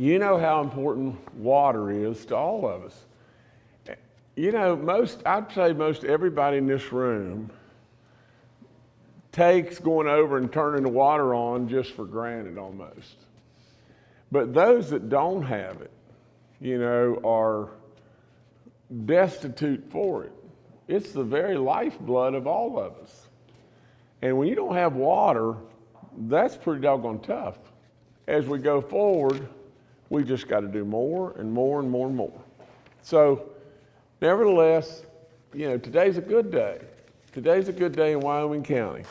You know how important water is to all of us. You know, most, I'd say most everybody in this room takes going over and turning the water on just for granted almost. But those that don't have it, you know, are destitute for it. It's the very lifeblood of all of us. And when you don't have water, that's pretty doggone tough. As we go forward, we just got to do more and more and more and more. So, nevertheless, you know, today's a good day. Today's a good day in Wyoming County.